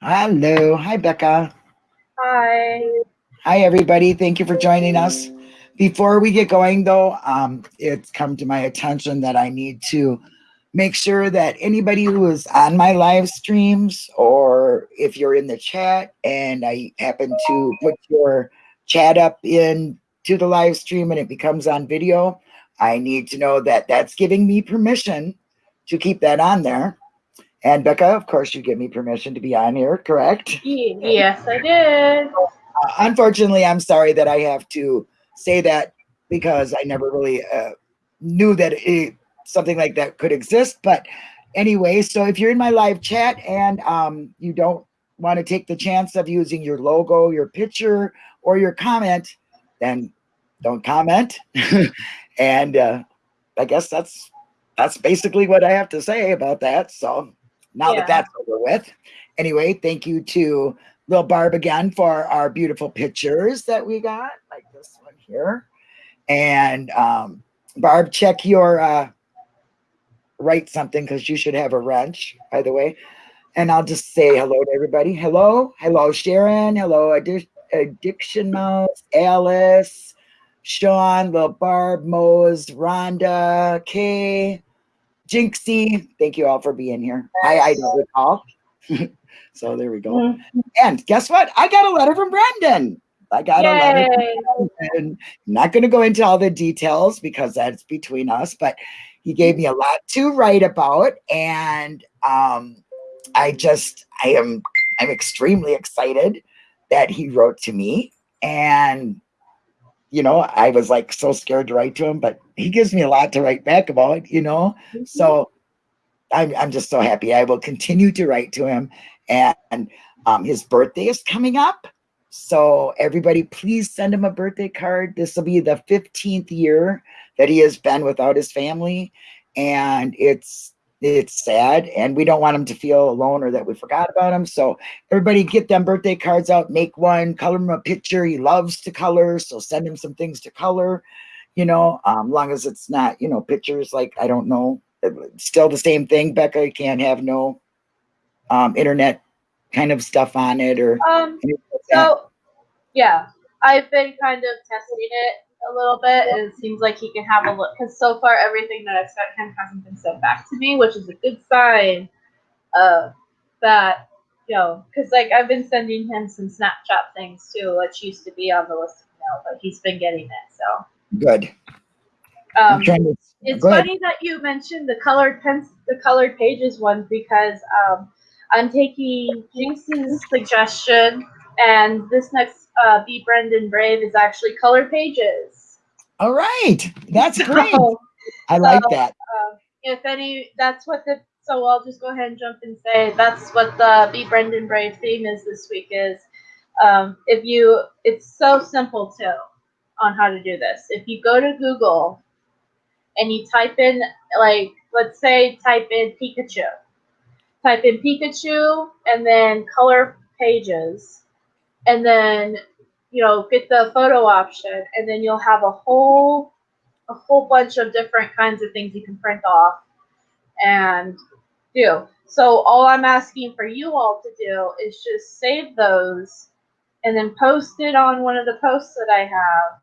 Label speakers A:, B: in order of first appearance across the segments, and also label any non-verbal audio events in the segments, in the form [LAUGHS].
A: Hello. Hi, Becca.
B: Hi.
A: Hi, everybody. Thank you for joining us. Before we get going, though, um, it's come to my attention that I need to make sure that anybody who is on my live streams or if you're in the chat and I happen to put your chat up in to the live stream and it becomes on video, I need to know that that's giving me permission to keep that on there. And Becca, of course, you give me permission to be on here, correct?
B: Yes, I did.
A: Uh, unfortunately, I'm sorry that I have to say that because I never really uh, knew that it, something like that could exist. But anyway, so if you're in my live chat and um, you don't want to take the chance of using your logo, your picture, or your comment, then don't comment. [LAUGHS] and uh, I guess that's that's basically what I have to say about that. So now
B: Yeah.
A: that that's over with, anyway, thank you to Lil Barb again for our beautiful pictures that we got, like this one here. And um, Barb, check your uh, write something because you should have a wrench, by the way. And I'll just say hello to everybody. Hello, hello, Sharon. Hello, Addi- Addiction Mouse, Alice, Sean, Lil Barb, Mose, Rhonda, Kay, Jinxie. Thank you all for being here. I, I don't recall. [LAUGHS] so there we go.
B: Mm.
A: And guess what? I got a letter from Brendan. I got a letter from
B: Yay.
A: not going to go into all the details because that's between us, but he gave me a lot to write about. And um, I just, I am, I'm extremely excited that he wrote to me. And, you know, I was like so scared to write to him, but he gives me a lot to write back about, you know? So I'm, I'm just so happy. I will continue to write to him. And um, his birthday is coming up. So everybody, please send him a birthday card. This will be the 15th year that he has been without his family. And it's it's sad and we don't want him to feel alone or that we forgot about him. So everybody get them birthday cards out, make one, color him a picture. He loves to color, so send him some things to color, you know, um, long as it's not, you know, pictures like I don't know, still the same thing. Becca you can't have no um, internet kind of stuff on it or
B: Um,
A: like
B: so, yeah, I've been kind of testing it a little bit, and it seems like he can have a look. Because so far, everything that I've sent him hasn't been sent back to me, which is a good sign uh, that, you know, because like I've been sending him some Snapchat things too, which used to be on the list of mail, but he's been getting it. So,
A: Good.
B: Um,
A: to.
B: It's
A: Go ahead.
B: funny that you mentioned the colored pens, the colored pages one because um, I'm taking Jinx's suggestion, and this next uh, Be Brendan Brave is actually color pages.
A: All right, that's [LAUGHS] great.
B: So,
A: I like
B: so,
A: that.
B: uh, if any, that's what the. So I'll just go ahead and jump and say that's what the Be Brendan Brave theme is this week. Is um, if you, it's so simple too on how to do this. If you go to Google and you type in like let's say type in Pikachu. Type in Pikachu and then color pages and then you know get the photo option and then you'll have a whole a whole bunch of different kinds of things you can print off and do. So all I'm asking for you all to do is just save those and then post it on one of the posts that I have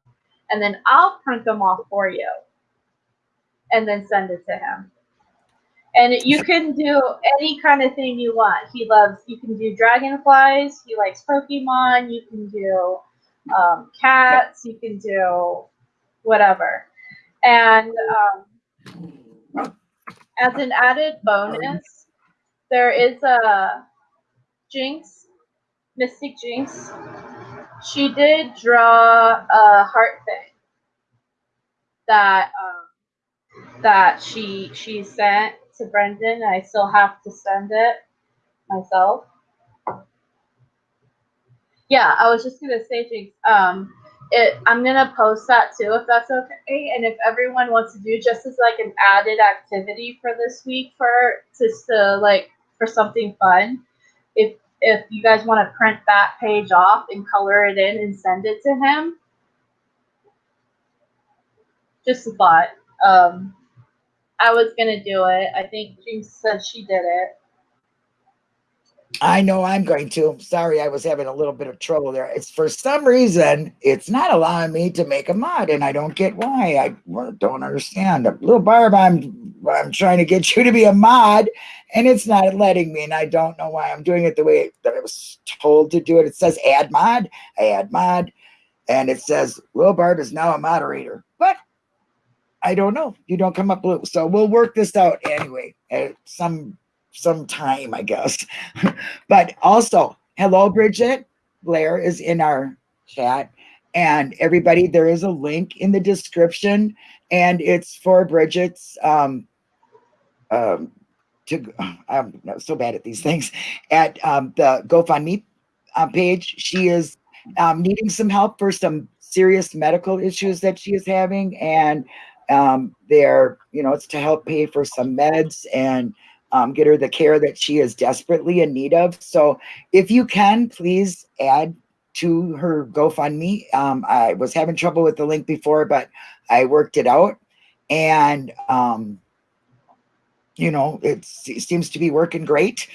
B: and then I'll print them off for you and then send it to him. And you can do any kind of thing you want. He loves, you can do dragonflies, he likes Pokemon, you can do um, cats, you can do whatever. And um, as an added bonus, there is a Jinx, Mystic Jinx. She did draw a heart thing that um, that she she sent to Brendan. I still have to send it myself. Yeah, I was just gonna say things. Um, it I'm gonna post that too if that's okay, and if everyone wants to do just as like an added activity for this week for just to like for something fun. If if you guys want to print that page off and color it in and send it to him, just a thought. Um, I was gonna do it. I think Jinx said she did it.
A: I know I'm going to. Sorry, I was having a little bit of trouble there. It's for some reason it's not allowing me to make a mod, and I don't get why. I don't understand. Little Barb, I'm I'm trying to get [LAUGHS] you to be a mod, and it's not letting me, and I don't know why. I'm doing it the way that I was told to do it. It says add mod, add mod, and it says Little Barb is now a moderator, but I don't know. You don't come up blue, so we'll work this out anyway. At some some time, I guess. [LAUGHS] but also, hello, Bridget. Blair is in our chat. And everybody, there is a link in the description, and it's for Bridget's um, um, to I'm so bad at these things at um, the GoFundMe uh, page. She is um, needing some help for some serious medical issues that she is having, and um, they're you know it's to help pay for some meds and um, get her the care that she is desperately in need of. So if you can, please add to her GoFundMe. Um, I was having trouble with the link before, but I worked it out. And, um, you know, it seems to be working great.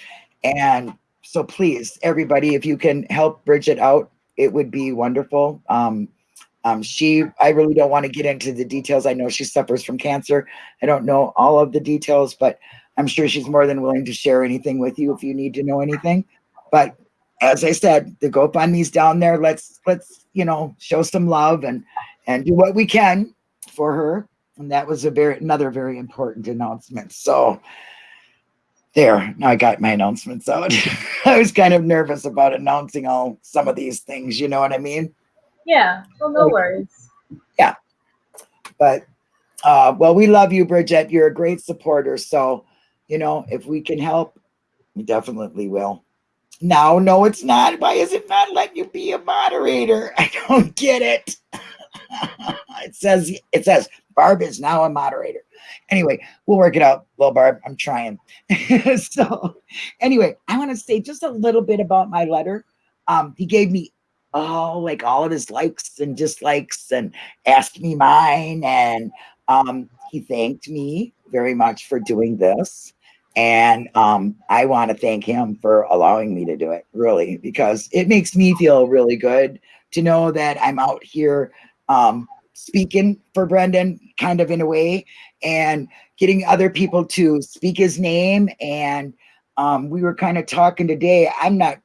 A: And so please, everybody, if you can help Bridget out, it would be wonderful. Um, um, she, I really don't want to get into the details. I know she suffers from cancer. I don't know all of the details, but I'm sure she's more than willing to share anything with you if you need to know anything. But as I said, the GoFundMe's down there. Let's let's you know show some love and and do what we can for her. And that was a very another very important announcement. So there, now I got my announcements out. [LAUGHS] I was kind of nervous about announcing all some of these things. You know what I mean?
B: Yeah. Well, no worries.
A: Yeah. But uh, well, we love you, Bridget. You're a great supporter. So you know, if we can help, we definitely will. Now, no, it's not. Why is it not letting you be a moderator? [LAUGHS] I don't get it. [LAUGHS] it says it says Barb is now a moderator. Anyway, we'll work it out, Well, Barb. I'm trying. [LAUGHS] so, anyway, I want to say just a little bit about my letter. Um, he gave me oh, like all of his likes and dislikes, and asked me mine, and um, he thanked me very much for doing this. And um, I want to thank him for allowing me to do it, really, because it makes me feel really good to know that I'm out here um, speaking for Brendan, kind of in a way, and getting other people to speak his name. And um, we were kind of talking today. I'm not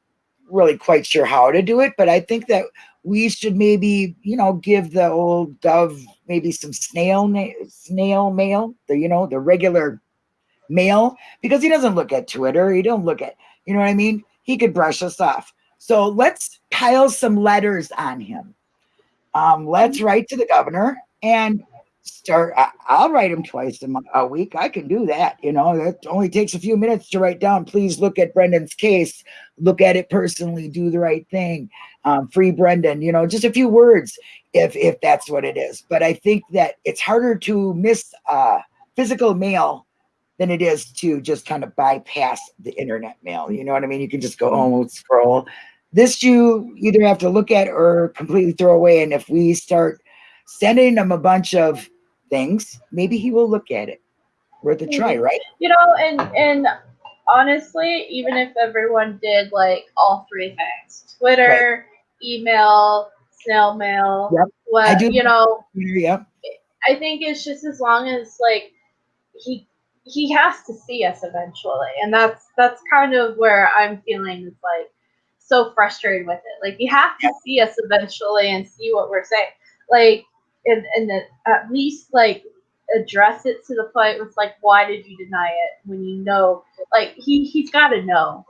A: really quite sure how to do it, but I think that we should maybe, you know, give the old dove maybe some snail snail mail, the you know, the regular mail because he doesn't look at Twitter. He don't look at, you know what I mean? He could brush us off. So let's pile some letters on him. Um, let's write to the governor and start. I, will write them twice a, month, a week. I can do that. You know, it only takes a few minutes to write down. Please look at Brendan's case. Look at it personally. Do the right thing. Um, free Brendan. You know, just a few words if if that's what it is. But I think that it's harder to miss uh, physical mail than it is to just kind of bypass the internet mail. You know what I mean? You can just go home and scroll. This you either have to look at or completely throw away. And if we start sending them a bunch of things, maybe he will look at it. Worth a try, right?
B: You know, and and honestly, even if everyone did like all three things, Twitter, right. email, snail mail, yep. what I do, you know,
A: yep.
B: I think it's just as long as like he he has to see us eventually and that's that's kind of where i'm feeling is like so frustrated with it like you have to see us eventually and see what we're saying like and and at least like address it to the point with like why did you deny it when you know like he he's got to know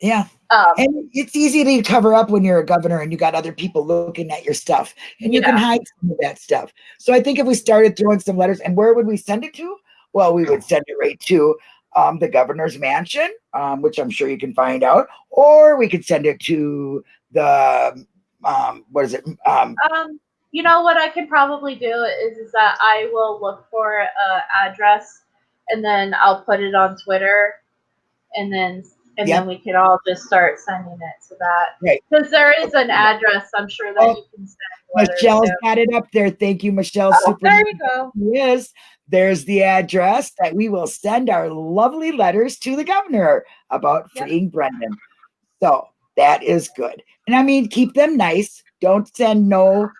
B: yeah.
A: yeah. Um, and it's easy to cover up when you're a governor and you got other people looking at your stuff and you can hide some of that stuff. So I think if we started throwing some letters and where would we send it to? Well, we would send it right to um, the governor's mansion, um, which I'm sure you can find out, or we could send it to the um, what is it?
B: Um, um, you know what I can probably do is, is that I will look for a address and then I'll put it on Twitter, and then and yep. then we could all just start sending it to that.
A: Right.
B: Because there is an address, I'm sure that oh, you can send.
A: Michelle's got it up there. Thank you, Michelle.
B: Oh, Super there you go.
A: Yes. there's the address that we will send our lovely letters to the governor about
B: Yep.
A: freeing Brendan. So that is good. And I mean, keep them nice. Don't send no.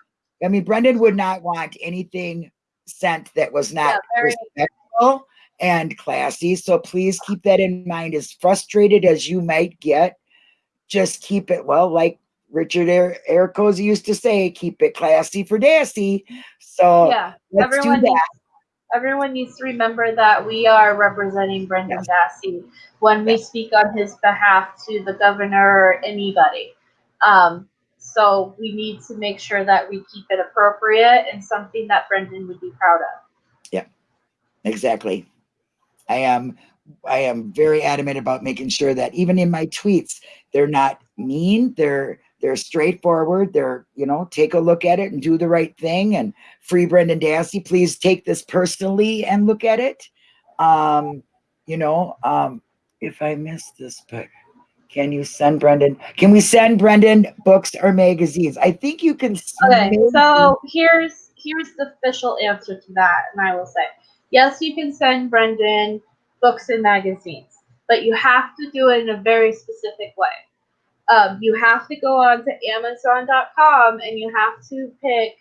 A: I mean, Brendan would not want anything sent that was not
B: Yeah,
A: respectful and classy. So please keep that in mind. As frustrated as you might get, just keep it well, like Richard Er- Ericosi used to say, keep it classy for Dassey. So
B: yeah,
A: let's do
B: everyone
A: that.
B: needs, everyone needs to remember that we are representing Brendan Dassey when we speak on his behalf to the governor or anybody. Um, so we need to make sure that we keep it appropriate and something that Brendan would be proud of.
A: Yeah, exactly. I am I am very adamant about making sure that even in my tweets, they're not mean, they're they're straightforward, they're, you know, take a look at it and do the right thing and free Brendan Dassey, please take this personally and look at it. Um, you know, um, if I missed this, but can you send Brendan? Can we send Brendan books or magazines? I think you can.
B: Okay, so here's here's the official answer to that, and I will say, yes, you can send Brendan books and magazines, but you have to do it in a very specific way. Um, you have to go on to Amazon.com and you have to pick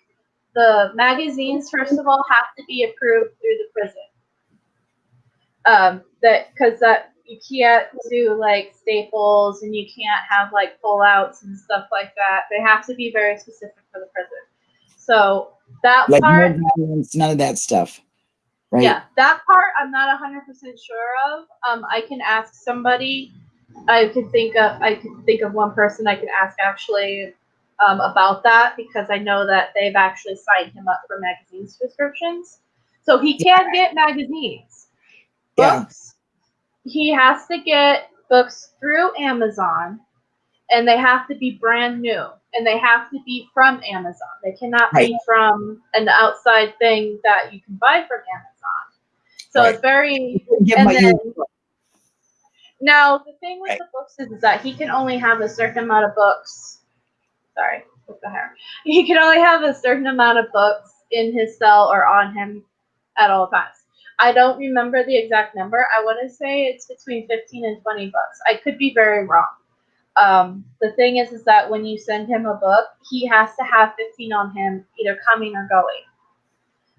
B: the magazines. First of all, have to be approved through the prison. Um, that because that you can't do like staples and you can't have like pullouts and stuff like that. They have to be very specific for the prison. So that
A: like
B: part,
A: none of that stuff, right?
B: yeah, that part I'm not hundred percent sure of. Um, I can ask somebody. I could think of I could think of one person I could ask actually um, about that because I know that they've actually signed him up for magazine subscriptions. So he can get magazines.
A: Yeah.
B: He has to get books through Amazon and they have to be brand new and they have to be from Amazon. They cannot
A: Right.
B: be from an outside thing that you can buy from Amazon. So
A: Right.
B: it's very And then- now the thing with
A: Right.
B: the books is, is that he can only have a certain amount of books. Sorry, with the hair. He can only have a certain amount of books in his cell or on him at all times. I don't remember the exact number. I want to say it's between 15 and 20 books. I could be very wrong. Um, the thing is, is that when you send him a book, he has to have 15 on him, either coming or going.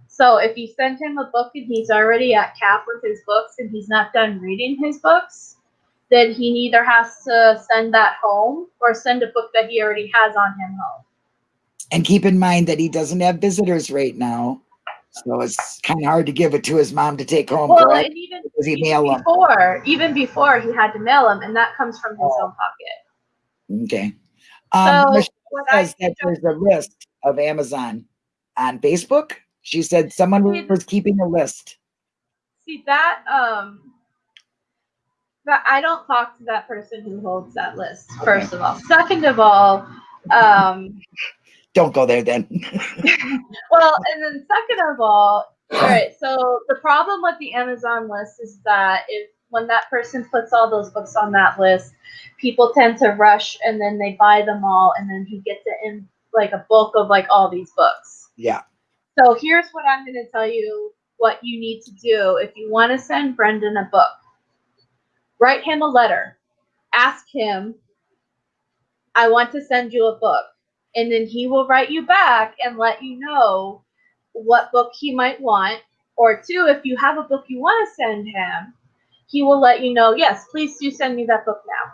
B: So if you send him a book and he's already at cap with his books and he's not done reading his books, then he either has to send that home or send a book that he already has on him home.
A: And keep in mind that he doesn't have visitors right now. So it's kind of hard to give it to his mom to take home,
B: Well,
A: correct?
B: and even,
A: Does he
B: even
A: mail 'em?
B: before, even before he had to mail them, and that comes from his
A: Oh.
B: own pocket.
A: Okay. Um,
B: So
A: Michelle
B: what I
A: says that there's a list of Amazon on Facebook. She said someone
B: See-
A: was keeping a list.
B: see that um that I don't talk to that person who holds that list. First of all, second of all, um,
A: Don't go there then. [LAUGHS]
B: well, and then second of all, all right. So the problem with the Amazon list is that if when that person puts all those books on that list, people tend to rush and then they buy them all, and then he gets it in like a bulk of like all these books.
A: yeah.
B: So here's what I'm going to tell you what you need to do if you want to send Brendan a book. Write him a letter. Ask him, I want to send you a book. And then he will write you back and let you know what book he might want. Or two, if you have a book you want to send him, he will let you know, yes, please do send me that book now.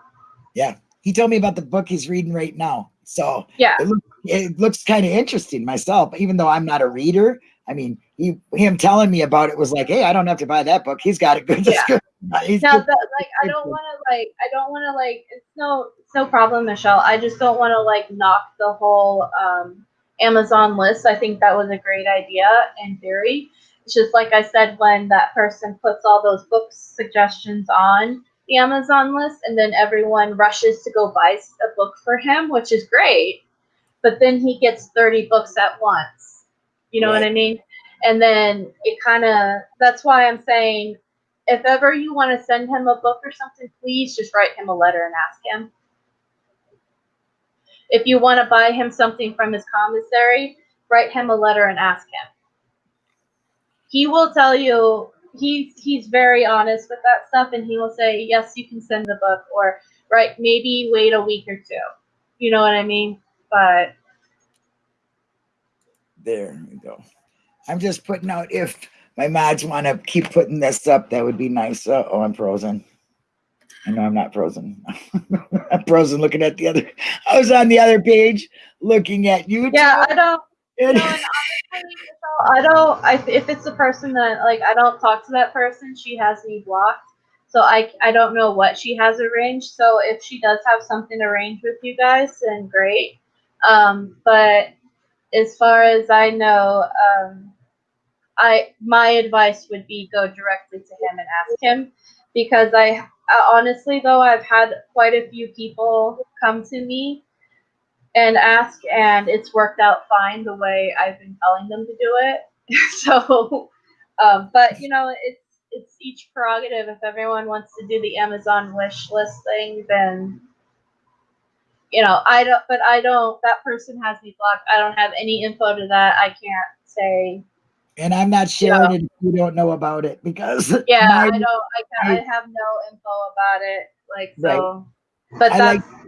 B: Yeah.
A: He told me about the book he's reading right now. So
B: Yeah.
A: it, look, it looks kind of interesting myself, even though I'm not a reader. I mean, he, him telling me about it was like, hey, I don't have to buy that book. He's got a good
B: Yeah.
A: description. [LAUGHS] He's
B: now
A: good-
B: that like i don't want to like i don't want to like it's no no problem michelle. I just don't want to like knock the whole um amazon list. I think that was a great idea in theory. It's just like i said when that person puts all those book suggestions on the amazon list and then everyone rushes to go buy a book for him which is great but then he gets 30 books at once. You know what i mean? And then it kind of that's why i'm saying if ever you want to send him a book or something, please just write him a letter and ask him. If you want to buy him something from his commissary, write him a letter and ask him. he will tell you he's he's very honest with that stuff and he will say yes you can send the book or right maybe wait a week or two. You know what i mean? But
A: there we go. I'm just putting out if my mods want to keep putting this up that would be nice. Uh, oh i'm frozen I know I'm not frozen. [LAUGHS] I'm frozen looking at the other. I was on the other page looking at you.
B: Yeah, I don't. Honestly, I don't. I, if it's the person that like I don't talk to that person, she has me blocked. So I I don't know what she has arranged. So if she does have something arranged with you guys, then great. Um, but as far as I know, um, I my advice would be go directly to him and ask him because I honestly though I've had quite a few people come to me and ask and it's worked out fine the way I've been telling them to do it. [LAUGHS] so um, but you know it's it's each prerogative if everyone wants to do the Amazon wish list thing then you know I don't but I don't that person has me blocked. I don't have any info to that. I can't say
A: and I'm not sharing it if you don't know about it because [LAUGHS]
B: yeah, my, I don't. I, can, I, I have no info about it. Like so, right. but I that's like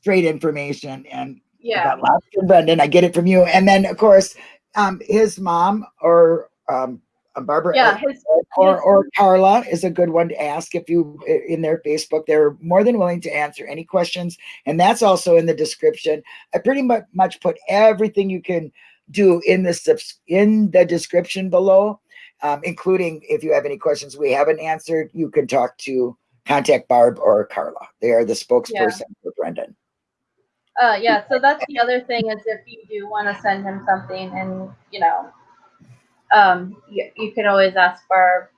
A: straight information and
B: yeah,
A: from Brendan. I get it from you, and then of course, um, his mom or um, Barbara,
B: yeah, his,
A: or, or Carla is a good one to ask if you in their Facebook. They're more than willing to answer any questions, and that's also in the description. I pretty much much put everything you can do in the in the description below, um, including if you have any questions we haven't answered, you can talk to contact Barb or Carla. They are the spokesperson yeah. for Brendan.
B: Uh, yeah, so that's the other thing is if you do want to send him something and, you know, um, you, you can always ask Barb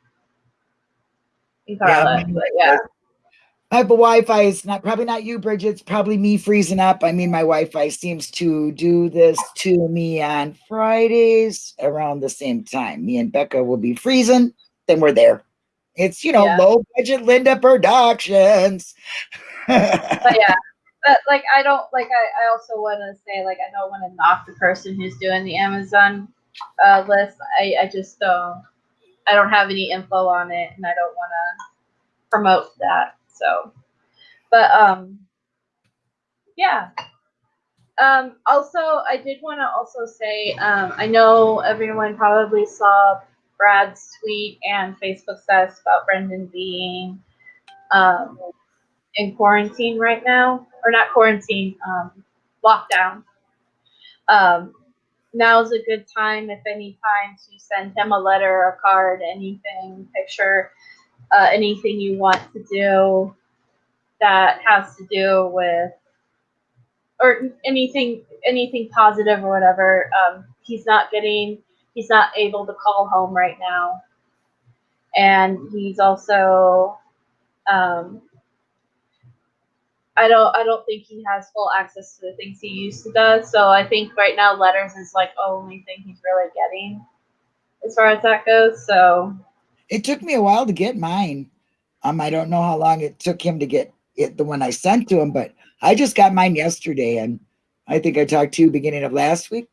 B: and Carla. Yeah, yeah
A: type of Wi-Fi is not probably not you, Bridget. It's probably me freezing up. I mean, my Wi-Fi seems to do this to me on Fridays around the same time. Me and Becca will be freezing, then we're there. It's you know yeah. low budget Linda Productions.
B: but yeah, [LAUGHS] but like I don't like I, I also want to say like I don't want to knock the person who's doing the Amazon uh, list. I I just don't I don't have any info on it, and I don't want to promote that. So, but um, yeah. Um, also, I did want to also say, um, I know everyone probably saw Brad's tweet and Facebook status about Brendan being um, in quarantine right now, or not quarantine, um, lockdown. Um, now's a good time, if any time, to send him a letter, a card, anything, picture, uh, anything you want to do that has to do with or anything anything positive or whatever um, he's not getting he's not able to call home right now and he's also um, I don't I don't think he has full access to the things he used to does. So I think right now letters is like the only thing he's really getting as far as that goes. So
A: it took me a while to get mine. Um, I don't know how long it took him to get it, the one I sent to him, but I just got mine yesterday, and I think I talked to you beginning of last week.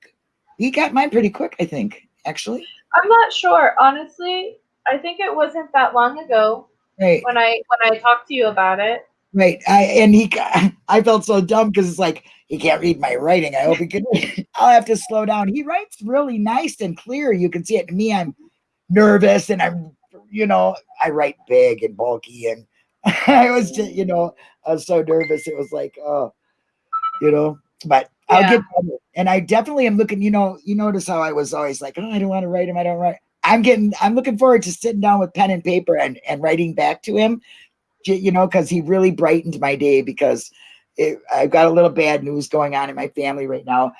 A: He got mine pretty quick, I think, actually.
B: I'm not sure, honestly. I think it wasn't that long ago.
A: Right.
B: When I when I talked to you about it.
A: Right. I and he [LAUGHS] I felt so dumb because it's like he can't read my writing. I hope he can. [LAUGHS] I'll have to slow down. He writes really nice and clear. You can see it. To me, I'm nervous and I'm you know, I write big and bulky and [LAUGHS] I was just, you mm. know, I was so nervous. It was like, oh, you know, but I'll get better. And I definitely am looking, you know, you notice how I was always like, oh, I don't want to write him. I don't write. I'm getting, I'm looking forward to sitting down with pen and paper and, and writing back to him, you know, because he really brightened my day because it, I've got a little bad news going on in my family right now.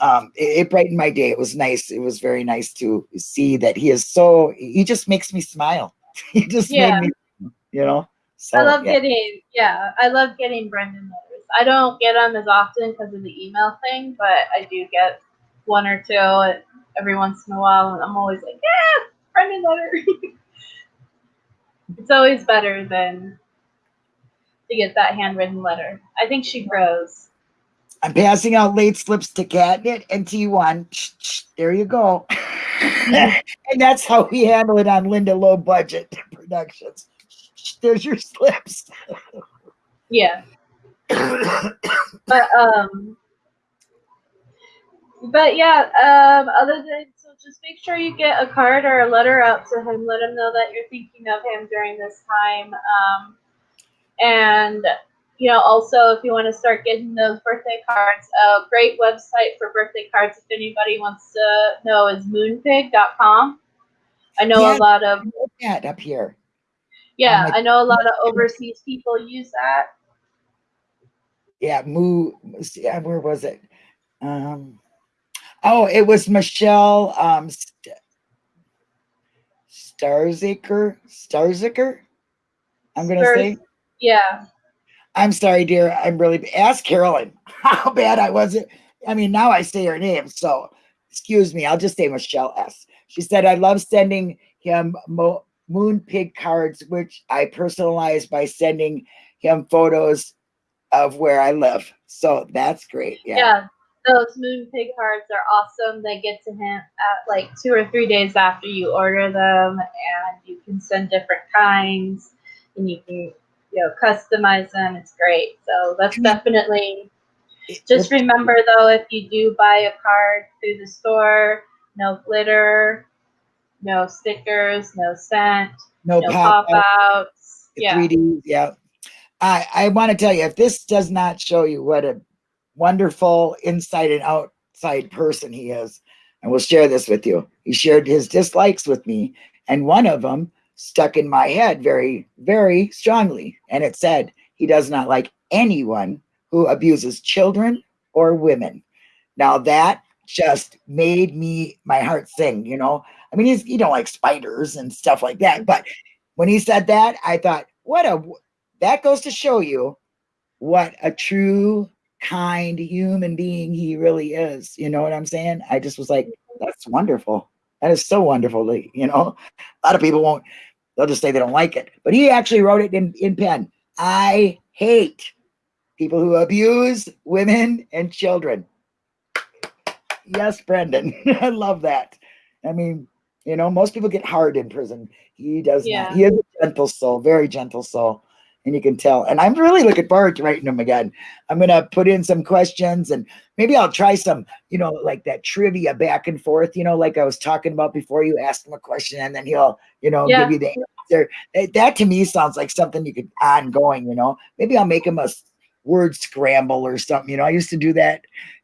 A: Um, it, it, brightened my day. It was nice. It was very nice to see that he is so, he just makes me smile. [LAUGHS] he just yeah. made me, you know.
B: So, I love yeah. getting, yeah, I love getting Brendan letters. I don't get them as often because of the email thing, but I do get one or two every once in a while, and I'm always like, yeah, Brendan letter. [LAUGHS] it's always better than to get that handwritten letter. I think she grows.
A: I'm passing out late slips to Catnip and T1. There you go. [LAUGHS] and that's how we handle it on Linda Low Budget [LAUGHS] Productions. There's your slips.
B: Yeah. but um but yeah, um other than so just make sure you get a card or a letter out to him. Let him know that you're thinking of him during this time. Um and you know, also if you want to start getting those birthday cards, a great website for birthday cards, if anybody wants to know, is moonpig.com. I know yeah, a lot of
A: that up here.
B: Yeah, I know a lot of [LAUGHS] overseas people use that.
A: Yeah, moo. Yeah, where was it? Um, oh, it was Michelle um, St- Starziker. Starziker. I'm gonna Stars- say.
B: Yeah.
A: I'm sorry, dear. I'm really ask Carolyn [LAUGHS] how bad I wasn't. I mean, now I say her name, so excuse me. I'll just say Michelle S. She said, I love sending him mo- moon pig cards, which I personalize by sending him photos of where I live. So that's great. Yeah.
B: yeah. Those moon pig cards are awesome. They get to him at like two or three days after you order them, and you can send different kinds, and you can you know customize them. It's great. So that's definitely. Just remember though, if you do buy a card through the store, no glitter, no stickers, no scent, no, no pop, outs. Yeah. 3D,
A: yeah. I, I want to tell you, if this does not show you what a wonderful inside and outside person he is, I will share this with you. He shared his dislikes with me, and one of them stuck in my head very, very strongly. And it said, he does not like anyone who abuses children or women. Now that just made me my heart sing, you know. I mean, he's you know like spiders and stuff like that. But when he said that, I thought, what a that goes to show you what a true kind human being he really is. You know what I'm saying? I just was like, that's wonderful. That is so wonderful. You know, a lot of people won't They'll just say they don't like it. But he actually wrote it in, in pen. I hate people who abuse women and children. Yes, Brendan. [LAUGHS] I love that. I mean, you know, most people get hard in prison. He does yeah. not. He is a gentle soul, very gentle soul. And you can tell. And I'm really looking forward to writing them again. I'm gonna put in some questions and maybe I'll try some, you know, like that trivia back and forth, you know, like I was talking about before you ask him a question and then he'll, you know, yeah. give you the answer. That to me sounds like something you could ongoing, you know. Maybe I'll make him a word scramble or something. You know, I used to do that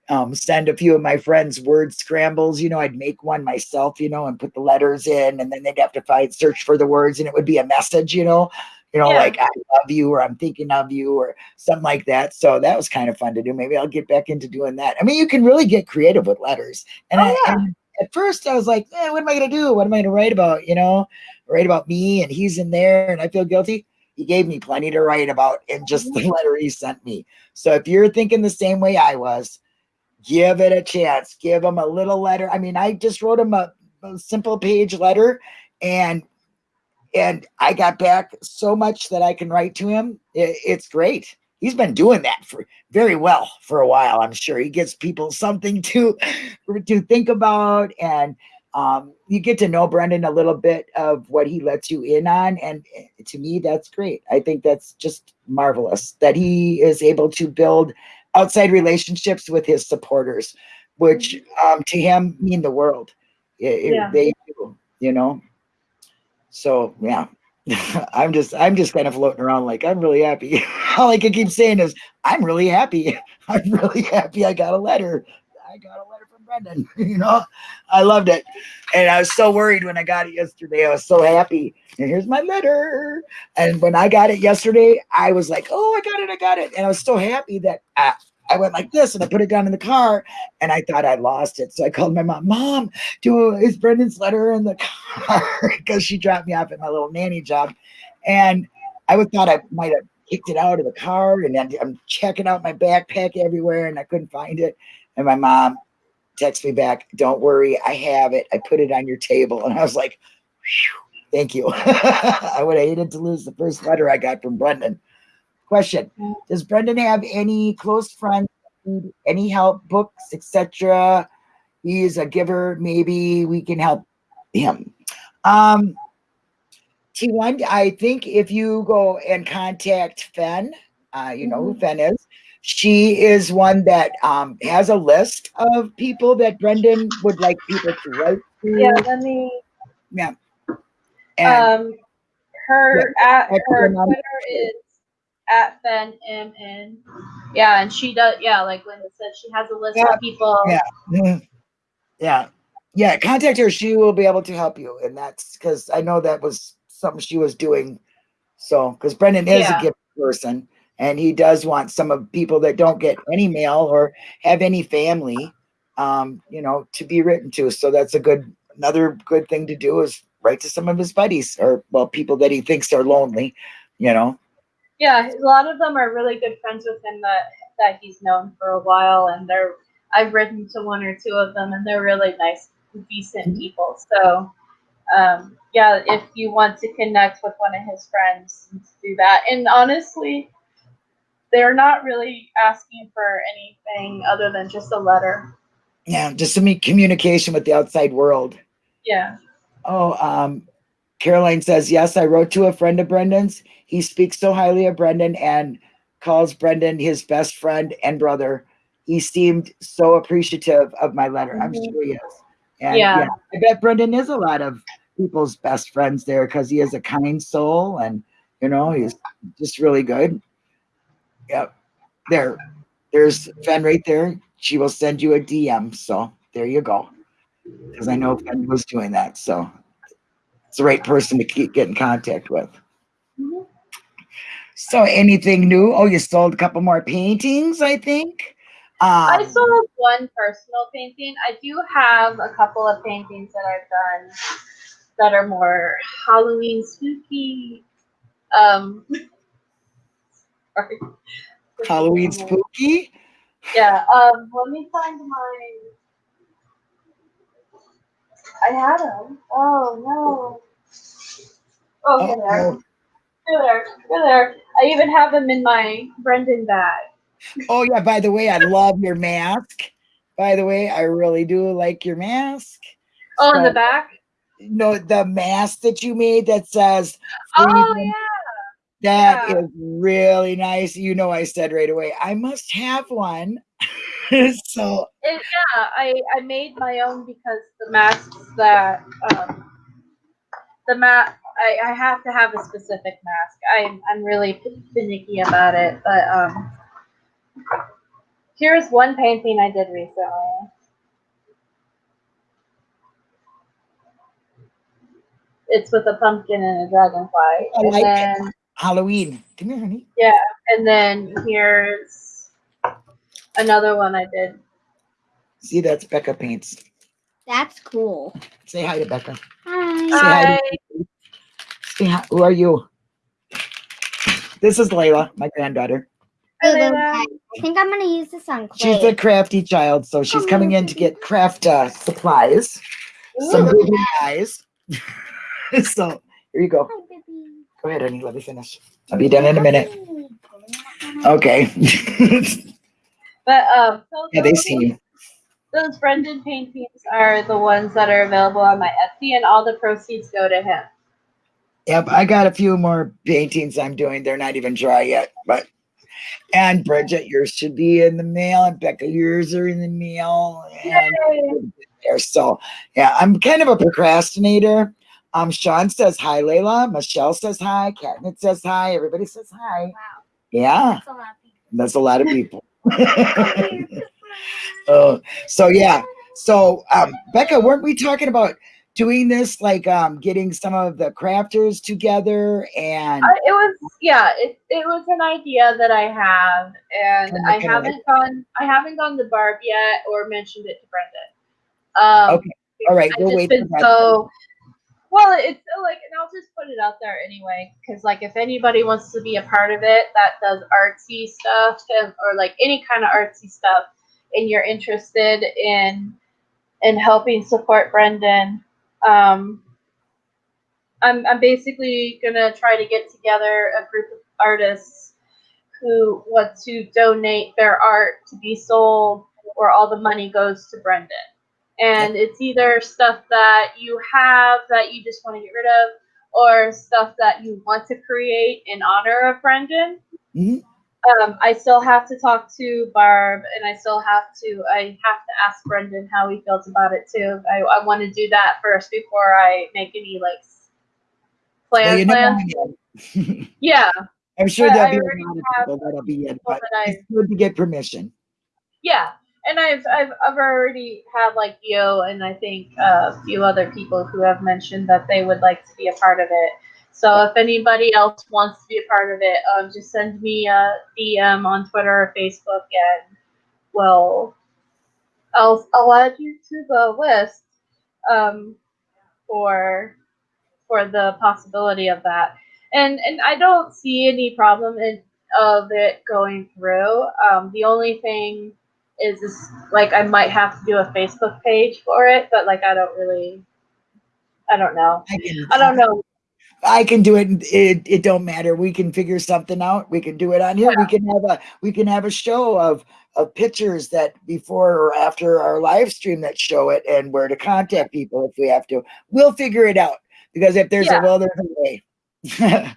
A: um, send a few of my friends word scrambles. You know, I'd make one myself, you know, and put the letters in, and then they'd have to find search for the words, and it would be a message, you know, you know, yeah. like I love you or I'm thinking of you or something like that. So that was kind of fun to do. Maybe I'll get back into doing that. I mean, you can really get creative with letters. And, oh, I, yeah. and at first I was like, eh, what am I going to do? What am I going to write about? You know, write about me and he's in there and I feel guilty. He gave me plenty to write about in just the mm-hmm. letter he sent me. So if you're thinking the same way I was, give it a chance. Give him a little letter. I mean, I just wrote him a, a simple page letter and and I got back so much that I can write to him. It, it's great. He's been doing that for very well for a while. I'm sure he gives people something to to think about, and um, you get to know Brendan a little bit of what he lets you in on, and eh, to me, that's great. I think that's just marvelous that he is able to build outside relationships with his supporters, which mm-hmm. um, to him mean the world. It, yeah. They do, you know. So yeah, [LAUGHS] I'm just I'm just kind of floating around like I'm really happy. [LAUGHS] All I can keep saying is I'm really happy. [LAUGHS] I'm really happy. I got a letter. I got a letter from Brendan. you know, I loved it, and I was so worried when I got it yesterday. I was so happy. And here's my letter. And when I got it yesterday, I was like, "Oh, I got it! I got it!" And I was so happy that I, I went like this and I put it down in the car and I thought I lost it. So I called my mom, Mom, do is Brendan's letter in the car? [LAUGHS] Because she dropped me off at my little nanny job. And I would thought I might have kicked it out of the car and I'm checking out my backpack everywhere and I couldn't find it. And my mom texted me back, Don't worry, I have it. I put it on your table. And I was like, Thank you. [LAUGHS] I would have hated to lose the first letter I got from Brendan. Question Does Brendan have any close friends any help, books, etc. He is a giver. Maybe we can help him. Um, T1, I think if you go and contact Fen, uh, you know who Fen is. She is one that um, has a list of people that Brendan would like people to write to.
B: Yeah, let me.
A: Yeah. And
B: Um, her at her Twitter is at Fen M N. Yeah, and she does. Yeah, like Linda said, she has a list
A: Yeah,
B: of people.
A: yeah. Mhm. Yeah. Yeah. Contact her. She will be able to help you. And that's because I know that was something she was doing. So, because Brendan is
B: Yeah.
A: a gift person and he does want some of people that don't get any mail or have any family, um, you know, to be written to. So that's a good, another good thing to do is write to some of his buddies or, well, people that he thinks are lonely, you know.
B: Yeah, a lot of them are really good friends with him that that he's known for a while, and they're. I've written to one or two of them, and they're really nice, decent people. So, um, yeah, if you want to connect with one of his friends, do that. And honestly, they're not really asking for anything other than just a letter.
A: Yeah. Just some communication with the outside world.
B: Yeah.
A: Oh, um, Caroline says, yes, I wrote to a friend of Brendan's. He speaks so highly of Brendan and calls Brendan his best friend and brother. He seemed so appreciative of my letter. I'm
B: Mhm.
A: sure he is. And
B: Yeah.
A: yeah, I bet Brendan is a lot of people's best friends there because he is a kind soul and you know, he's just really good. Yep. There. There's Fen right there. She will send you a DM. So there you go. Because I know Fen was doing that. So it's the right person to keep get in contact with.
B: Mhm.
A: So anything new? Oh, you sold a couple more paintings, I think. Um,
B: I sold one personal painting. I do have a couple of paintings that I've done that are more Halloween spooky. Um, [LAUGHS] sorry.
A: Halloween spooky.
B: Yeah. Um, let me find my. I had them. Oh no. Oh, here they are.
A: Uh-oh.
B: Here they are. Here they are. I even have them in my Brendan bag.
A: Oh yeah, by the way, I love your mask. By the way, I really do like your mask.
B: Oh, in the back.
A: No, the mask that you made that says
B: Oh yeah.
A: that
B: yeah.
A: is really nice. You know, I said right away, I must have one. [LAUGHS] so
B: It, yeah, I, I made my own because the masks that um, the mat I, I have to have a specific mask. I'm I'm really finicky about it, but um, here's one painting I did recently. It's with a pumpkin and a dragonfly,
A: I
B: and
A: like
B: then
A: Halloween. Come here, honey.
B: Yeah, and then here's another one I did.
A: See, that's Becca paints.
C: That's cool.
A: Say hi to Becca.
C: Hi.
A: hi.
B: I
A: Say hi. Who are you? This is Layla, my granddaughter.
C: Hello,
B: I-
C: think I'm gonna use this on
A: She's a crafty child, so she's coming in to get craft uh, supplies. Some
C: Ooh.
A: really nice. [LAUGHS] so here you go.
C: Hi, baby.
A: Go ahead, honey. Let me finish. I'll be done in a minute. Okay. [LAUGHS]
B: But um, so
A: yeah, they
B: those-
A: see you.
B: Those Brendan paintings are the ones that are available on my Etsy, and all the proceeds go to him.
A: Yep, I got a few more paintings I'm doing. They're not even dry yet, but and Bridget, yours should be in the mail, and Becca, yours are in the mail, and there. So yeah, I'm kind of a procrastinator. Um, Sean says hi, Layla. Michelle says hi. Catnip says hi. Everybody says hi.
C: Wow.
A: Yeah,
C: That's a lot of people.
A: that's a lot of people. [LAUGHS] oh, so yeah. So um, Becca, weren't we talking about doing this, like um, getting some of the crafters together and
B: I, it was yeah, it, it was an idea that I have, and I haven't gone I haven't gone to Barb yet or mentioned it to Brendan. Um,
A: Okay, all right, we'll wait
B: been
A: for that.
B: so well. It's like, and I'll just put it out there anyway, because like if anybody wants to be a part of it that does artsy stuff or like any kind of artsy stuff, and you're interested in in helping support Brendan, um, I'm I'm basically gonna try to get together a group of artists who want to donate their art to be sold, where all the money goes to Brendan. And it's either stuff that you have that you just want to get rid of, or stuff that you want to create in honor of Brendan.
A: Mhm.
B: Um, I still have to talk to Barb, and I still have to. I have to ask Brendan how he feels about it too. I, I want to do that first before I make any like s-
A: Well,
B: plan plans. [LAUGHS] Yeah,
A: I'm sure
B: But
A: there'll
B: I
A: be a lot of people that'll be in, but
B: I
A: it's good to get permission.
B: yeah, and I've I've I've already had like Yo and I think a few other people who have mentioned that they would like to be a part of it. So if anybody else wants to be a part of it, um, just send me a DM on Twitter or Facebook, and well, I'll I'll add you to the list um, for for the possibility of that. And and I don't see any problem in of it going through. Um, the only thing is, is like I might have to do a Facebook page for it, but like I don't really, I don't know.
A: I can,
B: I don't know.
A: I can do it. It it don't matter. We can figure something out. We can do it on here. We can have a we can have a show of of pictures that before or after our live stream that show it and where to contact people if we have to. We'll figure it out because if there's
B: Yeah.
A: a will, there's a way. [LAUGHS]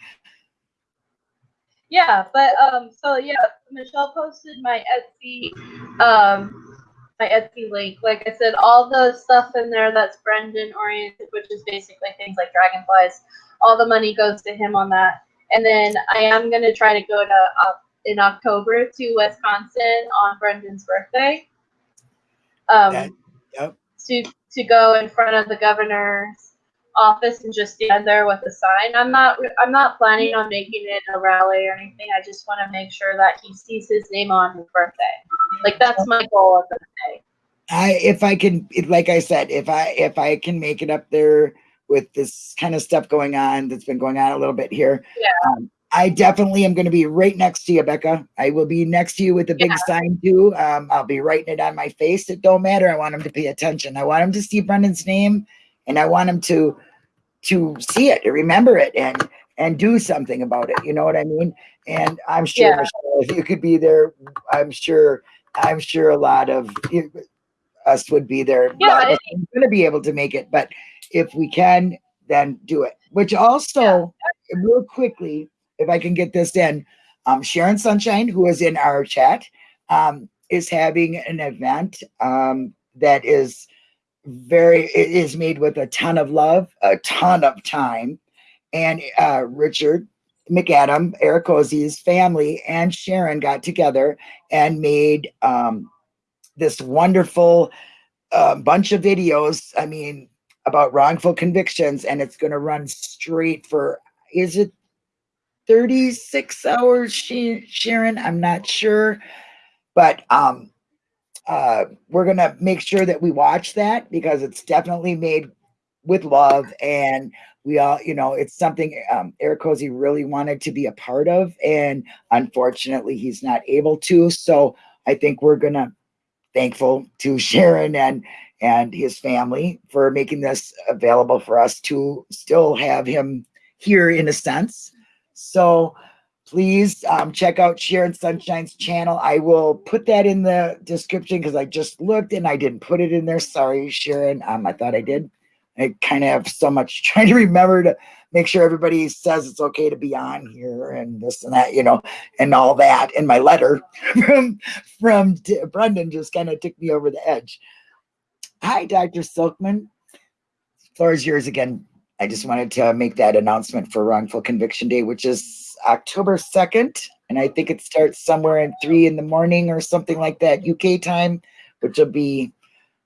B: Yeah, but um, so yeah, Michelle posted my Etsy, um, my Etsy link. Like I said, all the stuff in there that's Brendan oriented, which is basically things like dragonflies. All the money goes to him on that. And then I am gonna try to go to uh, in October to Wisconsin on Brendan's birthday. Um,
A: That- yep.
B: to to go in front of the governor's office and just stand there with a sign. I'm not I'm not planning on making it a rally or anything. I just want to make sure that he sees his name on his birthday. Like that's my goal of the day.
A: I if I can like I said, if I if I can make it up there with this kind of stuff going on that's been going on a little bit here.
B: Yeah.
A: Um, I definitely am going to be right next to you, Becca. I will be next to you with the big sign too. Um, I'll be writing it on my face. It don't matter. I want him to pay attention. I want him to see Brendan's name, and I want him to to see it, to remember it, and and do something about it. You know what I mean? And I'm sure
B: Yeah.
A: Michelle, if you could be there, I'm sure I'm sure a lot of us would be there.
B: Yeah,
A: going to be able to make it, but if we can, then do it. Which also, real quickly, if I can get this in, um, Sharon Sunshine, who is in our chat, um, is having an event um, that is very it is made with a ton of love, a ton of time, and uh, Richard McAdam, Eric family, and Sharon got together and made um, this wonderful uh, bunch of videos. I mean, about wrongful convictions, and it's going to run straight for is it 36 hours, Sharon? I'm not sure, but um, uh, we're going to make sure that we watch that because it's definitely made with love and we all you know it's something um, eric cozy really wanted to be a part of and unfortunately he's not able to. So i think we're gonna thankful to [LAUGHS] sharon and and his family for making this available for us to still have him here in a sense. So please um, check out sharon sunshine's channel i will put that in the description because i just looked and i didn't put it in there sorry sharon um, i thought i did I kind of have so much [LAUGHS] trying to remember to make sure everybody says it's okay to be on here and this and that, you know, and all that. And my letter [LAUGHS] from from Brendan just kind of took me over the edge. Hi, Dr. Silkman. Floor is yours again. I just wanted to make that announcement for Wrongful Conviction Day, which is October 2nd. And I think it starts somewhere in three in the morning or something like that, UK time, which will be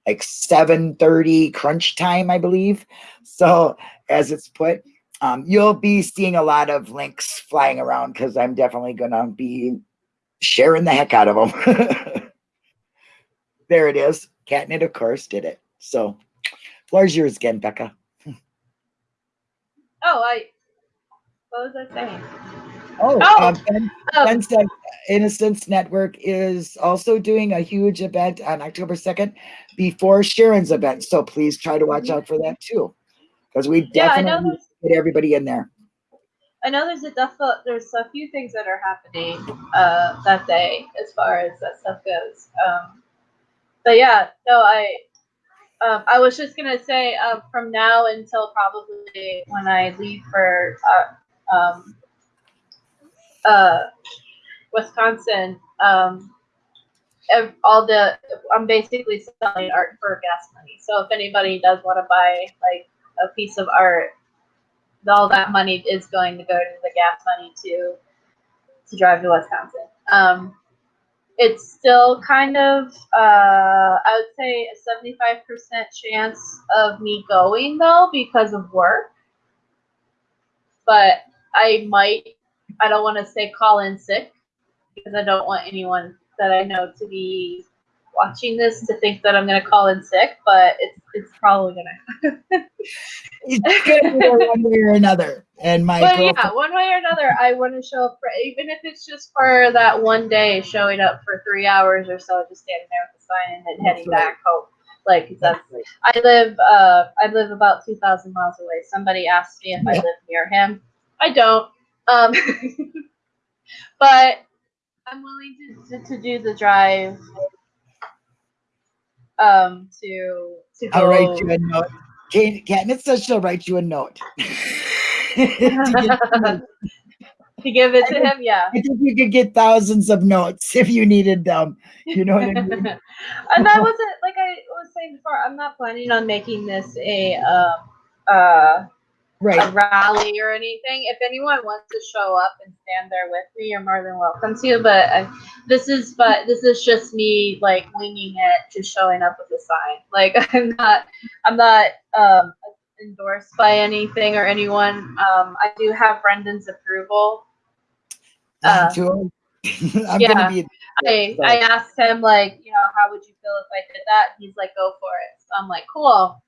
A: like 7:30 crunch time, I believe. So as it's put, um, you'll be seeing a lot of links flying around because I'm definitely gonna be sharing the heck out of them. [LAUGHS] there it is. Catnip, of course, did it. So floor's yours again, Becca.
B: Oh, I. What was I saying?
A: Oh,
B: Oh,
A: um, Ben- Ben said Innocence Network is also doing a huge event on October 2nd before Sharon's event. So please try to watch out for that too. Because we
B: yeah,
A: definitely
B: there's
A: get everybody in there.
B: I know there's a there's a few things that are happening uh, that day as far as that stuff goes. Um, but yeah, no, I um, I was just gonna say uh, from now until probably when I leave for uh, um, uh, Wisconsin, um, all the I'm basically selling art for gas money. So if anybody does want to buy like a piece of art, all that money is going to go to the gas money to to drive to Wisconsin. It's still kind of uh, I would say a seventy five percent chance of me going though because of work, but I might. I don't want to say call in sick because I don't want anyone that I know to be watching this to think that I'm gonna call in sick, but it's it's probably gonna
A: It's gonna be one way or another. And my
B: But yeah, one way or another, I want to show up for even if it's just for that one day, showing up for three hours or so, just standing there with the sign and then heading
A: right.
B: back home. Like that's I live uh I live about two thousand miles away. Somebody asked me if I live near him. I don't. Um [LAUGHS] but I'm willing to, to, to do the drive um to to go
A: I'll write you a note. Kate, Katniss says she'll write you a note. [LAUGHS] To [LAUGHS]
B: to give it to him, yeah.
A: I think you could get thousands of notes [LAUGHS] if you needed them. You know what I mean?
B: and I wasn't like I was saying before. I'm not planning on making this a um, uh, a
A: Right.
B: rally or anything. If anyone wants to show up and stand there with me, you're more than welcome to. But uh, this is but this is just me like winging it, just showing up with a sign. Like [LAUGHS] I'm not I'm not um, endorsed by anything or anyone. Um, I do have Brendan's approval. Uh. [LAUGHS]
A: I'm
B: yeah.
A: gonna be
B: I, I asked him like, you know, how would you feel if I did that? He's like, go for it. So I'm like, cool.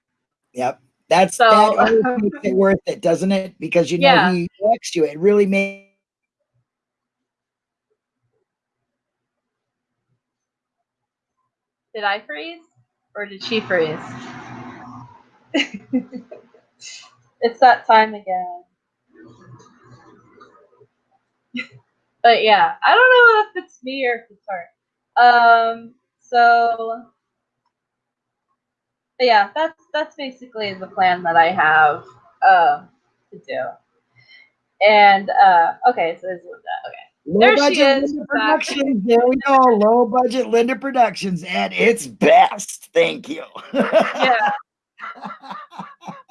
A: Yep. That's
B: So-
A: that [LAUGHS] makes it worth it, doesn't it? Because you know
B: Yeah.
A: he elects you. It really makes
B: Did I freeze or did she freeze? [LAUGHS] it's that time again. but yeah, I don't know if it's me or if it's her. Um, so but yeah, that's that's basically the plan that I have um to do. And uh okay, so this is Linda. Okay.
A: low
B: There she
A: budget
B: is,
A: Linda. Productions. There we go. Low budget Linda Productions at its best. Thank you.
B: Yeah. [LAUGHS]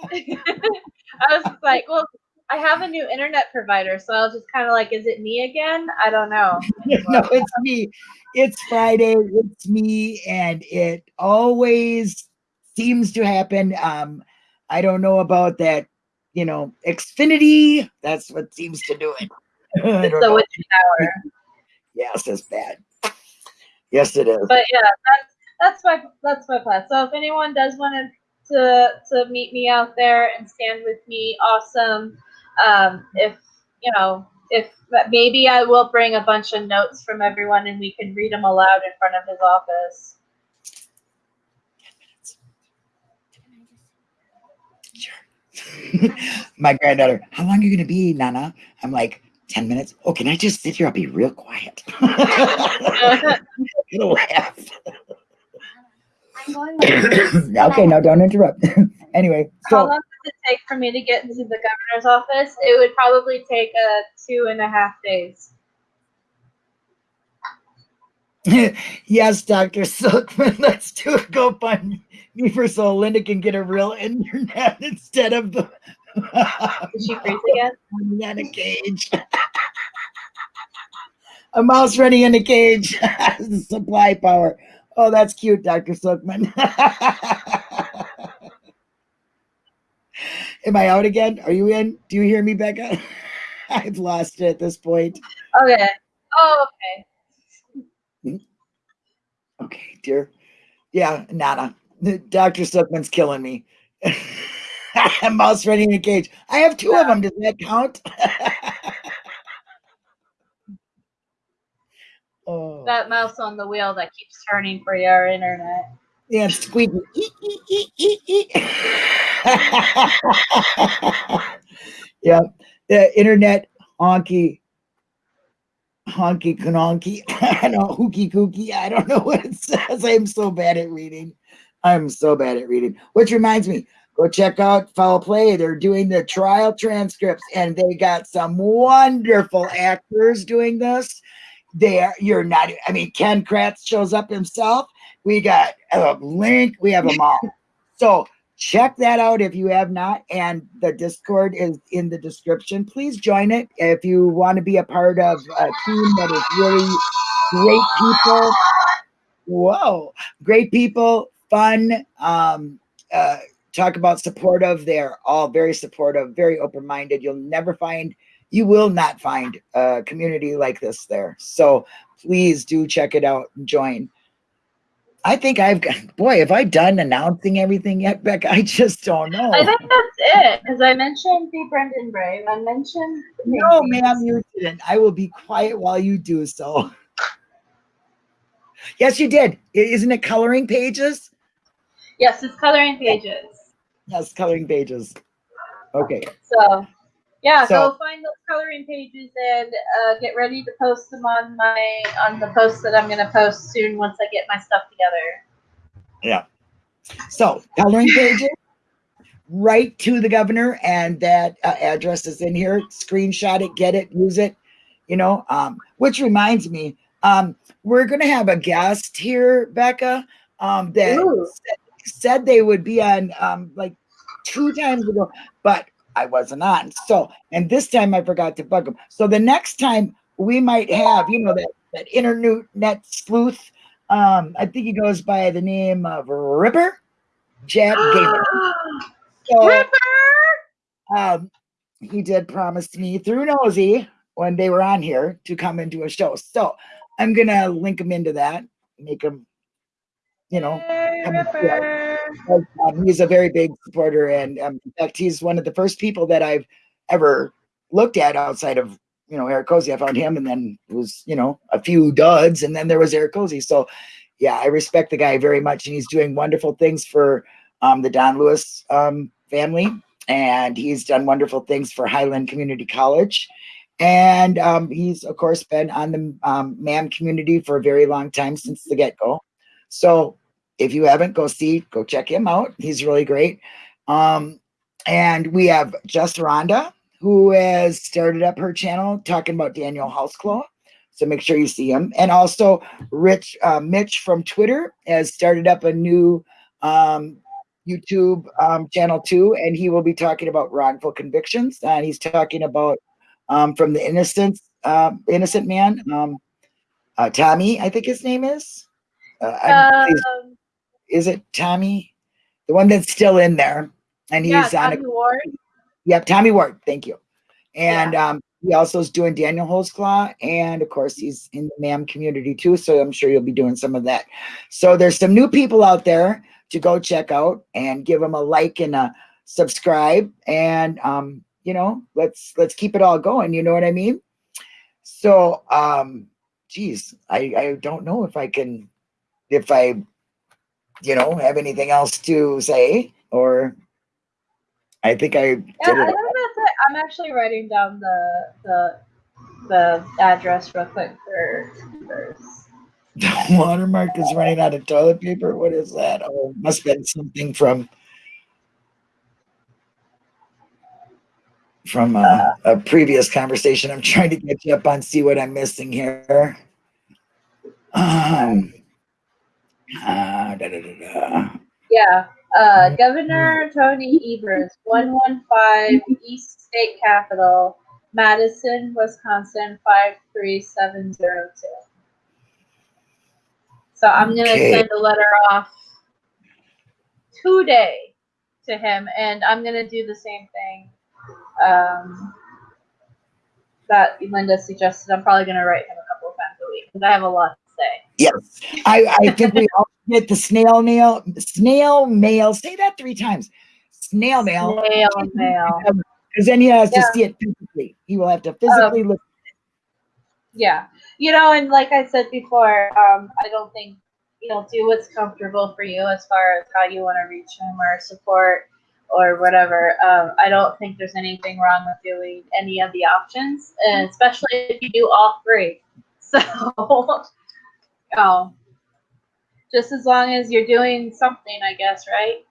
B: [LAUGHS] I was like, well, I have a new internet provider, so I was just kind of like, is it me again? I don't know. [LAUGHS]
A: no, it's me. It's Friday. It's me, and it always seems to happen. Um, I don't know about that. You know, Xfinity. That's what seems to do it. [LAUGHS] I
B: It's
A: don't
B: the
A: know.
B: witching hour.
A: Yes, it's bad. Yes, it is.
B: But yeah, that's that's my that's my plan. So if anyone does want to to to meet me out there and stand with me, awesome. Um, if you know, if maybe I will bring a bunch of notes from everyone and we can read them aloud in front of his office. [LAUGHS]
A: My granddaughter, how long are you going to be, Nana? I'm like, 10 minutes. Oh, can I just sit here? I'll be real quiet. [LAUGHS] It'll laugh. [COUGHS] Okay, now don't interrupt. [LAUGHS] anyway, so How
B: long does it take for me to get into the governor's office? It would probably take uh, two and a half days. [LAUGHS]
A: yes, Dr. Silkman, [LAUGHS] let's do a GoFundMe for so Linda can get a real internet [LAUGHS] instead of the
B: Did she freeze again?
A: running in a cage. a mouse running in a cage. Supply power. Oh, that's cute, Dr. Silkman. Am I out again? Are you in? Do you hear me, Becca? I've lost it at this point.
B: Okay. Oh, okay. Hmm?
A: Okay, dear. Yeah, Nana. Dr. Silkman's killing me. [LAUGHS] Mouse running in a cage. I have two of them. Does that count? [LAUGHS] oh,
B: That mouse on the wheel that keeps turning for your internet.
A: yeah, it's [LAUGHS] yeah, the internet honky, honky kononky, [LAUGHS] I don't know, hooky kooky. I don't know what it says. I'm so bad at reading. I'm so bad at reading. Which reminds me, go check out Foul Play. They're doing the trial transcripts, and they got some wonderful actors doing this. They are, you're not. I mean, Ken Kratz shows up himself. We got a link. We have them all. So check that out if you have not. And the Discord is in the description. Please join it if you want to be a part of a team that is really great people. Whoa, great people, fun. Um, uh, talk about supportive. They're all very supportive, very open minded. You'll never find, you will not find a community like this there. So please do check it out and join. I think I've got, [LAUGHS] boy, have I done announcing everything yet, Beck? I just don't know.
B: I think that's it because I mentioned the Brendan Brave. I mentioned
A: no, ma'am, you didn't. I will be quiet while you do so. [LAUGHS] Yes, you did. Isn't it coloring pages?
B: Yes, it's coloring pages.
A: Yes, coloring pages. Okay.
B: So, yeah,
A: So-
B: go find those coloring pages and uh, get ready to post them on my on the post that I'm gonna post soon once I get my stuff together. Yeah.
A: So coloring pages, write to the governor, and that uh, address is in here. Screenshot it, get it, use it. You know, um, which reminds me, um, we're gonna have a guest here, Becca, um, that said, said they would be on um, like two times ago, but I wasn't on. So, and this time I forgot to bug them. So the next time we might have, you know, that that internet sleuth. Um, I think he goes by the name of Ripper, Jack [GASPS] Gamer. So,
B: Ripper!
A: um, he did promise me through Nosy when they were on here to come and do a show. So I'm gonna link him into that, make him, you know, Um, he's a very big supporter, and um, in fact, he's one of the first people that I've ever looked at outside of you know Eric Cozy. I found him, and then it was you know a few duds, and then there was Eric Cozy. So yeah, I respect the guy very much, and he's doing wonderful things for um, the Don Lewis um, family, and he's done wonderful things for Highland Community College. And um, he's, of course, been on the um, MAM community for a very long time since the get go. So if you haven't, go see, go check him out. He's really great. Um, and we have Just Rhonda, who has started up her channel talking about Daniel Holtzclaw. So make sure you see him. And also Rich uh, Mitch from Twitter has started up a new um, YouTube um, channel too, and he will be talking about wrongful convictions. And he's talking about um, from the innocent uh, innocent man, um, uh, Tommy, I think his name is. Uh,
B: Um,
A: is it Tommy? The one that's still in there. And he's
B: yeah,
A: on
B: Tommy
A: a
B: Ward.
A: yep, Tommy Ward, thank you. And um he also is doing Daniel Holtzclaw, and of course he's in the MAM community too. So I'm sure you'll be doing some of that. So there's some new people out there to go check out and give them a like and a subscribe. And um, you know, let's let's keep it all going. You know what I mean? So um geez, I, I don't know if I can if I you know have anything else to say or I think I
B: Yeah, I think that's it. I'm actually writing down the the the address real quick for. [LAUGHS]
A: The watermark is running out of toilet paper. What is that? Oh, must have been something from from a, a previous conversation. I'm trying to get you up on see what I'm missing here. Um, ah, da, da, da.
B: Yeah. Uh, Governor Tony Evers, 115 East State Capitol, Madison, Wisconsin, 53702. So I'm going to
A: Okay.
B: send a letter off today to him, and I'm going to do the same thing um, that Linda suggested. I'm probably going to write him a couple of times a week because I have a lot.
A: Yes, I, I think we all get the snail mail. Snail mail. Say that three times. Snail mail.
B: Snail mail.
A: Because then he has
B: Yeah.
A: to see it physically. He will have to physically look.
B: Yeah. You know, and like I said before, um, I don't think, you know, do what's comfortable for you as far as how you want to reach him or support or whatever, um, I don't think there's anything wrong with doing any of the options, and especially if you do all three. [LAUGHS] So, um, just as long as you're doing something, I guess, right?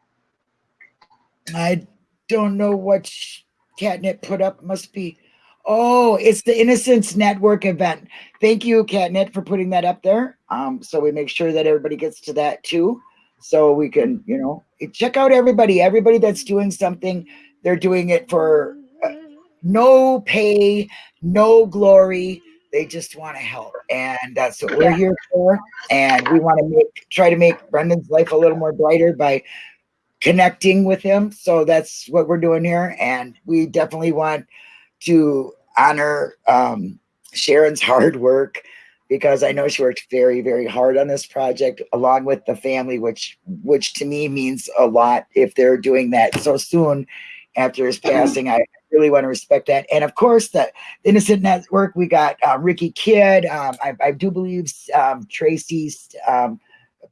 A: I don't know what Catnip put up. Must be. Oh, it's the Innocence Network event. Thank you, Catnip, for putting that up there. Um, so we make sure that everybody gets to that too. So we can, you know, check out everybody. Everybody that's doing something, they're doing it for uh, no pay, no glory. They just want to help, and that's what we're
B: Yeah.
A: here for. And we want to make try to make Brendan's life a little more brighter by connecting with him. So that's what we're doing here. And we definitely want to honor um, Sharon's hard work because I know she worked very, very hard on this project along with the family, which which to me means a lot if they're doing that so soon after his passing. I really want to respect that. And of course, the Innocent Network, we got uh, Ricky Kidd. Um, I, I do believe um, Tracy's um,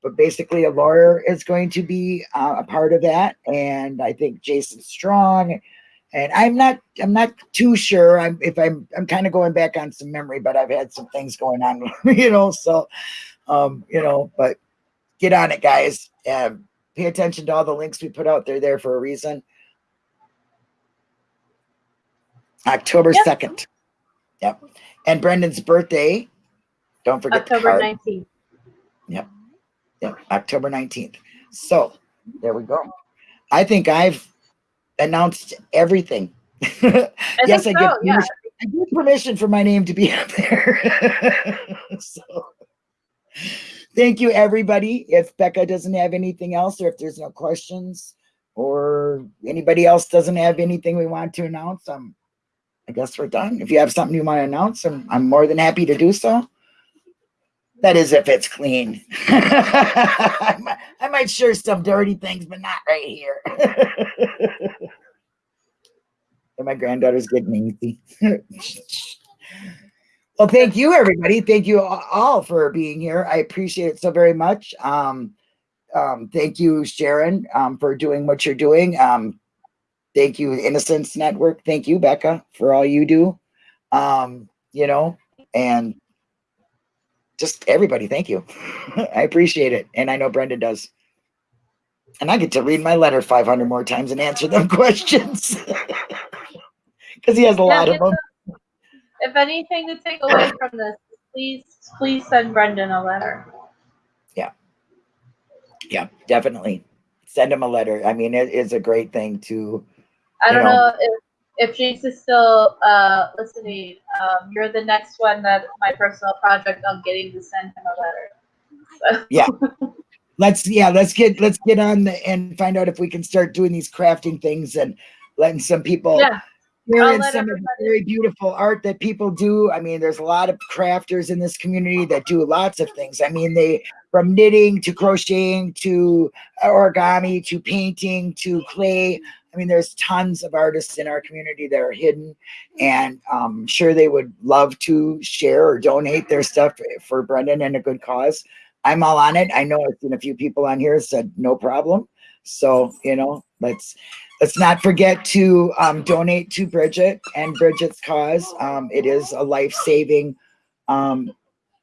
A: but basically a lawyer is going to be uh, a part of that and i think jason strong and i'm not i'm not too sure i'm if i'm i'm kind of going back on some memory but i've had some things going on [LAUGHS] you know so um you know but get on it guys um, pay attention to all the links we put out there there for a reason october
B: Yep.
A: 2nd yep and brendan's birthday don't forget
B: October
A: card.
B: nineteenth.
A: Yep. October 19th. So there we go. I think I've announced everything.
B: I [LAUGHS]
A: yes, I
B: so, yeah.
A: permission, I give permission for my name to be up there. [LAUGHS] so thank you everybody. If Becca doesn't have anything else, or if there's no questions, or anybody else doesn't have anything we want to announce, um, I guess we're done. If you have something you want to announce, I'm, I'm more than happy to do so. That is if it's clean. I, might, [LAUGHS] I might share some dirty things, but not right here. [LAUGHS] and my granddaughter's getting easy. [LAUGHS] well, thank you, everybody. Thank you all for being here. I appreciate it so very much. Um, um, thank you, Sharon, um, for doing what you're doing. Um, thank you, Innocence Network. Thank you, Becca, for all you do. Um, you know, and just everybody, thank you. [LAUGHS] I appreciate it. And I know Brenda does. And I get to read my letter 500 more times and answer them [LAUGHS] questions. [LAUGHS] Because he has a lot of them.
B: the- If anything to take away from this, please, please send Brendan a letter.
A: Yeah. Yeah, definitely. Send him a letter. I mean, it is a great thing to,
B: I don't
A: know.
B: know if if James is still uh, listening. Um, you're the next one that my personal project on getting to send him a letter. Yeah. [LAUGHS]
A: Let's, yeah, let's get, let's get on the, and find out if we can start doing these crafting things and letting some people
B: Yeah, let
A: some of the very beautiful art that people do. I mean, there's a lot of crafters in this community that do lots of things. I mean, they from knitting to crocheting to origami to painting to clay. I mean, there's tons of artists in our community that are hidden, and um, sure they would love to share or donate their stuff for Brendan and a good cause. I'm all on it. I know I've seen a few people on here said no problem. So you know, let's let's not forget to um, donate to Bridget and Bridget's cause. Um, it is a life saving um,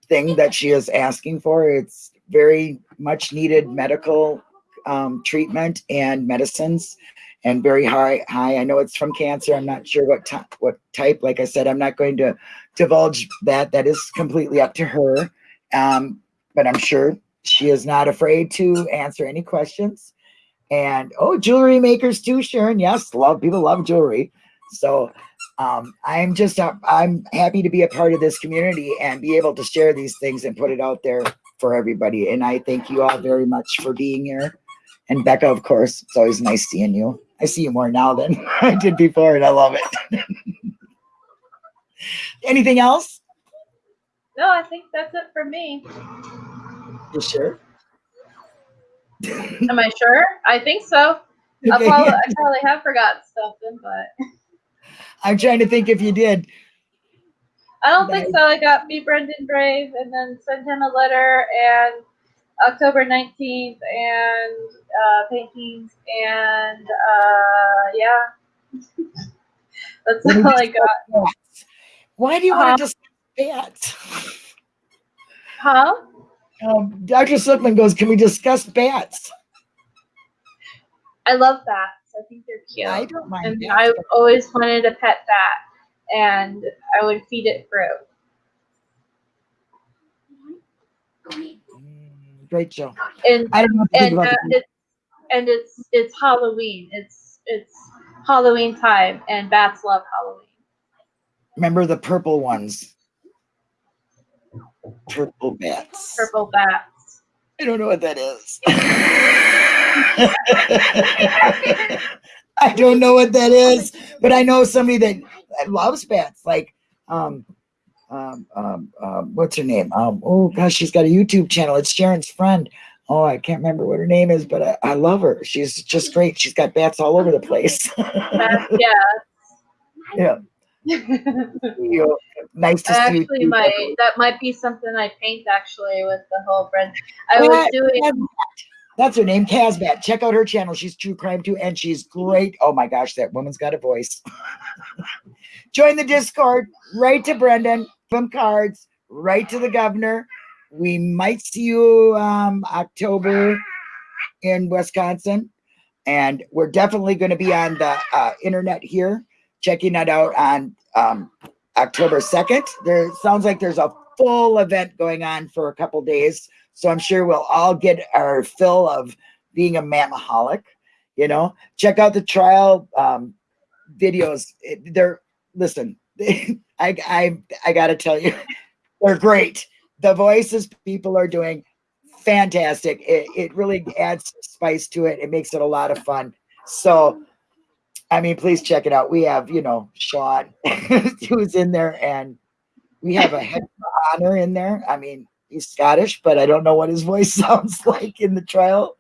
A: thing that she is asking for. It's very much needed medical um, treatment and medicines and very high high. I know it's from cancer. I'm not sure what type what type. Like i said i'm not going to divulge that. That is completely up to her. Um, but i'm sure she is not afraid to answer any questions. And oh jewelry makers too sharon. Yes love people love jewelry. So um, i'm just uh, i'm happy to be a part of this community and be able to share these things and put it out there for everybody. And i thank you all very much for being here. And becca of course it's always nice seeing you i see you more now than [LAUGHS] i did before and i love it [LAUGHS] anything else
B: no, I think that's it for me.
A: you sure [LAUGHS]
B: Am I sure? I think so.
A: Okay,
B: probably. I probably have forgotten something, but
A: i'm trying to think if you did
B: I don't think so. I got me Brendan Brave and then sent him a letter and October 19th and uh, paintings and uh, yeah. [LAUGHS] That's
A: What do
B: all I got.
A: Bats. Why do you want
B: Uh,
A: to discuss bats?
B: Huh?
A: Um, Dr. Silkman goes, Can we discuss bats?
B: I love bats. I think they're cute.
A: I don't mind
B: and
A: bats.
B: I've always wanted a pet bat, and I would feed it fruit.
A: Great show.
B: And
A: I don't know what to think
B: and uh, it's and it's it's Halloween. It's it's Halloween time, and bats love Halloween.
A: Remember the purple ones? Purple bats.
B: Purple bats.
A: I don't know what that is. [LAUGHS] I don't know what that is, but I know somebody that, that loves bats. Like, um, um, um, um, what's her name? Um, oh gosh, she's got a YouTube channel. It's Sharon's friend. Oh, I can't remember what her name is, but I, I love her. She's just great. She's got bats all over the place. [LAUGHS]
B: Bats,
A: yeah.
B: yeah. [LAUGHS]
A: You know, nice to see you.
B: actually,
A: too.
B: might that might be something I paint actually with the whole brand. I was doing.
A: That's her name, Casbat. Check out her channel. She's true crime too, and she's great. Oh my gosh, that woman's got a voice. [LAUGHS] Join the Discord. Write to Brendan. From cards. Write to the governor. We might see you um, October in Wisconsin, and we're definitely going to be on the uh, internet here, checking that out on um, October second. There sounds like there's a full event going on for a couple days. So I'm sure we'll all get our fill of being a mamaholic. You know, check out the trial um, videos. They're listen. [LAUGHS] I I I got to tell you, [LAUGHS] they're great. The voices people are doing fantastic. It, it really adds spice to it. It makes it a lot of fun. So, I mean, please check it out. We have you know Sean [LAUGHS] who's in there, and we have a head of honor in there. I mean, he's Scottish, but I don't know what his voice sounds like in the trial.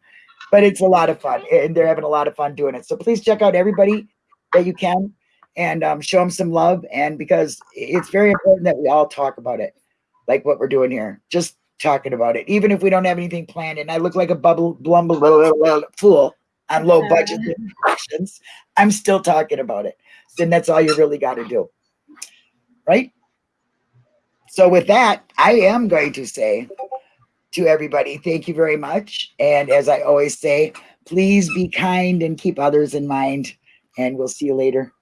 A: But it's a lot of fun, and they're having a lot of fun doing it. So please check out everybody that you can, and um, show them some love. And because it's very important that we all talk about it, like what we're doing here, just talking about it, even if we don't have anything planned. And I look like a bubble blumble fool on low budget [LAUGHS] productions. I'm still talking about it. Then that's all you really got to do, right? So with that, I am going to say to everybody, thank you very much. And as I always say, please be kind and keep others in mind. And we'll see you later.